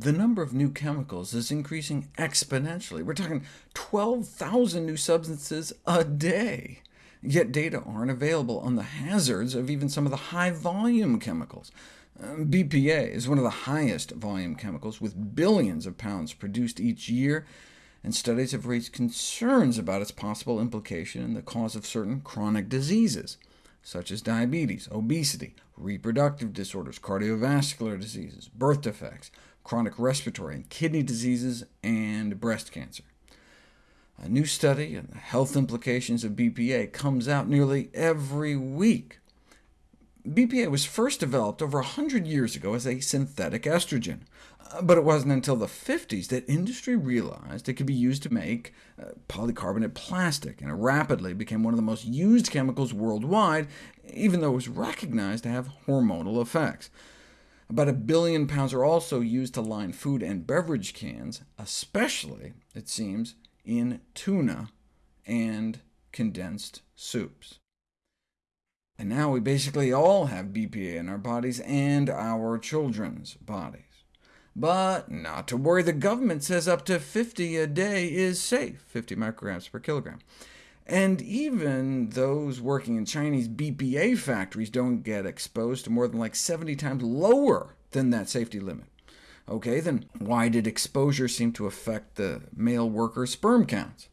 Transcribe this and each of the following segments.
The number of new chemicals is increasing exponentially. We're talking 12,000 new substances a day. Yet data aren't available on the hazards of even some of the high-volume chemicals. Uh, BPA is one of the highest volume chemicals, with billions of pounds produced each year, and studies have raised concerns about its possible implication in the cause of certain chronic diseases, such as diabetes, obesity, reproductive disorders, cardiovascular diseases, birth defects, chronic respiratory and kidney diseases, and breast cancer. A new study on the health implications of BPA comes out nearly every week. BPA was first developed over 100 years ago as a synthetic estrogen, but it wasn't until the 50s that industry realized it could be used to make uh, polycarbonate plastic, and it rapidly became one of the most used chemicals worldwide, even though it was recognized to have hormonal effects. About a billion pounds are also used to line food and beverage cans, especially, it seems, in tuna and condensed soups. And now we basically all have BPA in our bodies and our children's bodies. But not to worry, the government says up to 50 a day is safe, 50 micrograms per kilogram. And even those working in Chinese BPA factories don't get exposed to more than like 70 times lower than that safety limit. OK, then why did exposure seem to affect the male worker sperm counts?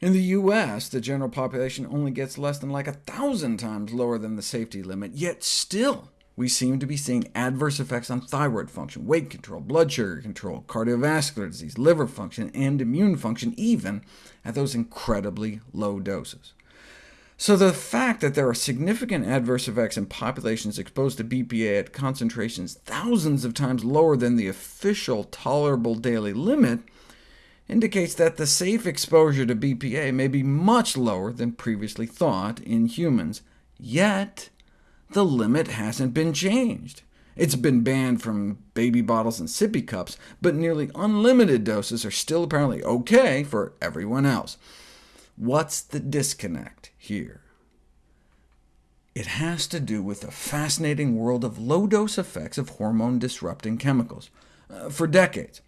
In the US, the general population only gets less than like a thousand times lower than the safety limit, yet still we seem to be seeing adverse effects on thyroid function, weight control, blood sugar control, cardiovascular disease, liver function, and immune function, even at those incredibly low doses. So the fact that there are significant adverse effects in populations exposed to BPA at concentrations thousands of times lower than the official tolerable daily limit indicates that the safe exposure to BPA may be much lower than previously thought in humans, yet the limit hasn't been changed. It's been banned from baby bottles and sippy cups, but nearly unlimited doses are still apparently OK for everyone else. What's the disconnect here? It has to do with the fascinating world of low-dose effects of hormone-disrupting chemicals. Uh, for decades,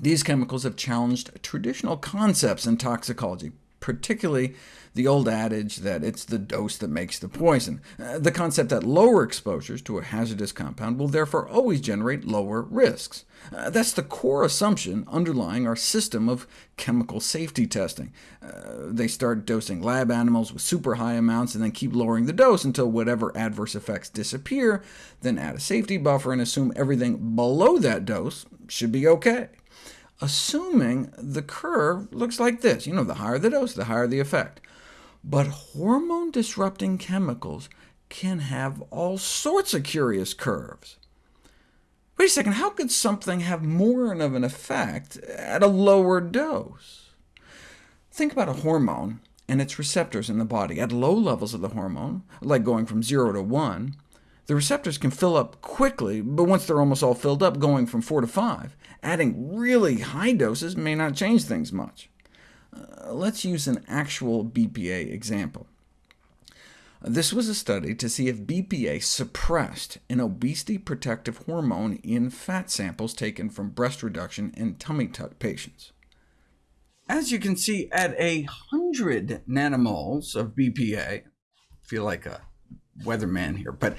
these chemicals have challenged traditional concepts in toxicology, particularly the old adage that it's the dose that makes the poison, uh, the concept that lower exposures to a hazardous compound will therefore always generate lower risks. Uh, that's the core assumption underlying our system of chemical safety testing. Uh, they start dosing lab animals with super high amounts, and then keep lowering the dose until whatever adverse effects disappear, then add a safety buffer and assume everything below that dose should be OK assuming the curve looks like this. You know, the higher the dose, the higher the effect. But hormone-disrupting chemicals can have all sorts of curious curves. Wait a second, how could something have more of an effect at a lower dose? Think about a hormone and its receptors in the body. At low levels of the hormone, like going from 0 to 1, the receptors can fill up quickly, but once they're almost all filled up, going from 4 to 5, adding really high doses may not change things much. Uh, let's use an actual BPA example. This was a study to see if BPA suppressed an obesity-protective hormone in fat samples taken from breast reduction and tummy tuck patients. As you can see, at a 100 nanomoles of BPA, I feel like a weatherman here, but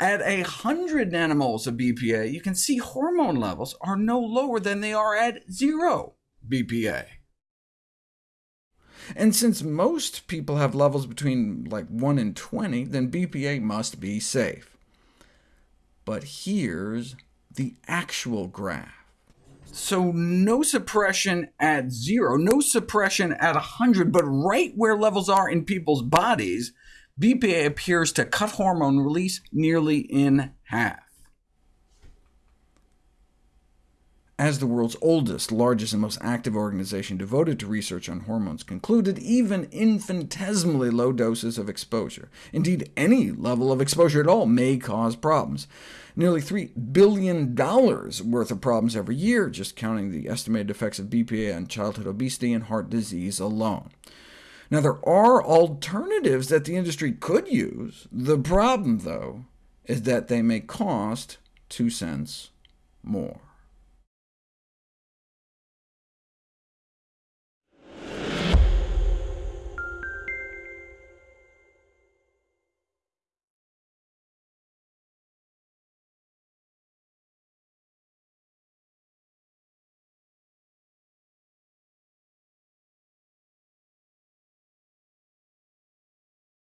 at a 100 nanomoles of BPA, you can see hormone levels are no lower than they are at zero BPA. And since most people have levels between like 1 and 20, then BPA must be safe. But here's the actual graph. So no suppression at zero, no suppression at 100, but right where levels are in people's bodies, BPA appears to cut hormone release nearly in half. As the world's oldest, largest, and most active organization devoted to research on hormones concluded, even infinitesimally low doses of exposure, indeed any level of exposure at all, may cause problems. Nearly $3 billion worth of problems every year, just counting the estimated effects of BPA on childhood obesity and heart disease alone. Now, there are alternatives that the industry could use. The problem, though, is that they may cost 2 cents more.